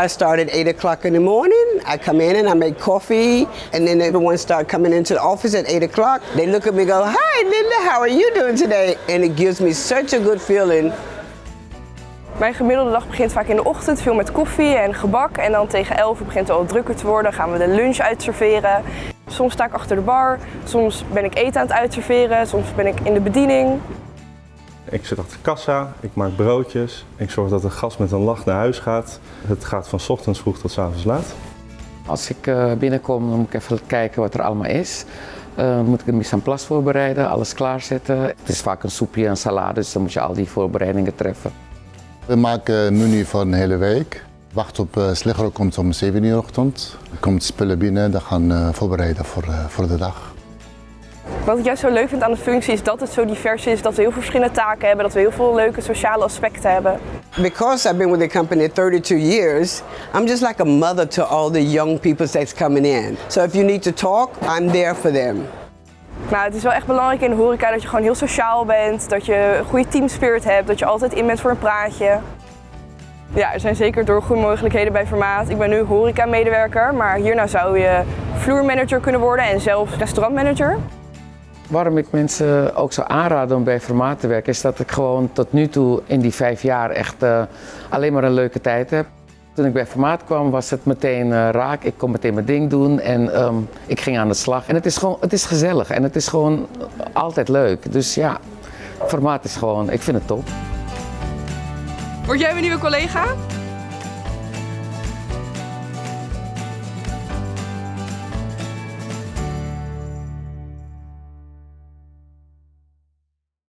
I start at 8 o'clock in the morning. I come in and I make coffee, and then everyone start coming into the office at 8 o'clock. They look at me go, Hi, Linda, how are you doing today? And it gives me such a good feeling. Mijn gemiddelde dag begint vaak in de ochtend, veel met koffie en gebak. En dan tegen 11 begint het al drukker te worden, gaan we de lunch uitserveren. Soms sta ik achter de bar, soms ben ik eten aan het uitserveren, soms ben ik in de bediening. Ik zit achter de kassa, ik maak broodjes, ik zorg dat de gast met een lach naar huis gaat. Het gaat van 's ochtends vroeg tot 's avonds laat. Als ik eh, binnenkom, dan moet ik even kijken wat er allemaal is. Eh, dan moet ik een mise en place voorbereiden, alles klaarzetten. Het is vaak een soepje en salade, dus dan moet je al die voorbereidingen treffen. We maken een menu voor een hele week. Wacht op uh, Sliggero komt om 7 uur ochtend. Er komt spullen binnen, dat gaan uh, voorbereiden voor, uh, voor de dag. Wat ik juist zo leuk vind aan de functie is dat het zo divers is, dat we heel veel verschillende taken hebben, dat we heel veel leuke sociale aspecten hebben. Because I've been with the company 32 years, I'm just like a mother to all the young people that's coming in. So if you need to talk, I'm there for them. Nou, het is wel echt belangrijk in de horeca dat je gewoon heel sociaal bent, dat je een goede teamspirit hebt, dat je altijd in bent voor een praatje. Ja, er zijn zeker doorgroeimogelijkheden bij Formaat. Ik ben nu horeca-medewerker, maar hierna zou je vloermanager kunnen worden en zelfs restaurantmanager. Waarom ik mensen ook zou aanraden om bij Formaat te werken, is dat ik gewoon tot nu toe in die vijf jaar echt uh, alleen maar een leuke tijd heb. Toen ik bij Formaat kwam was het meteen uh, raak, ik kon meteen mijn ding doen en um, ik ging aan de slag. En het is gewoon, het is gezellig en het is gewoon altijd leuk. Dus ja, Formaat is gewoon, ik vind het top. Word jij mijn nieuwe collega?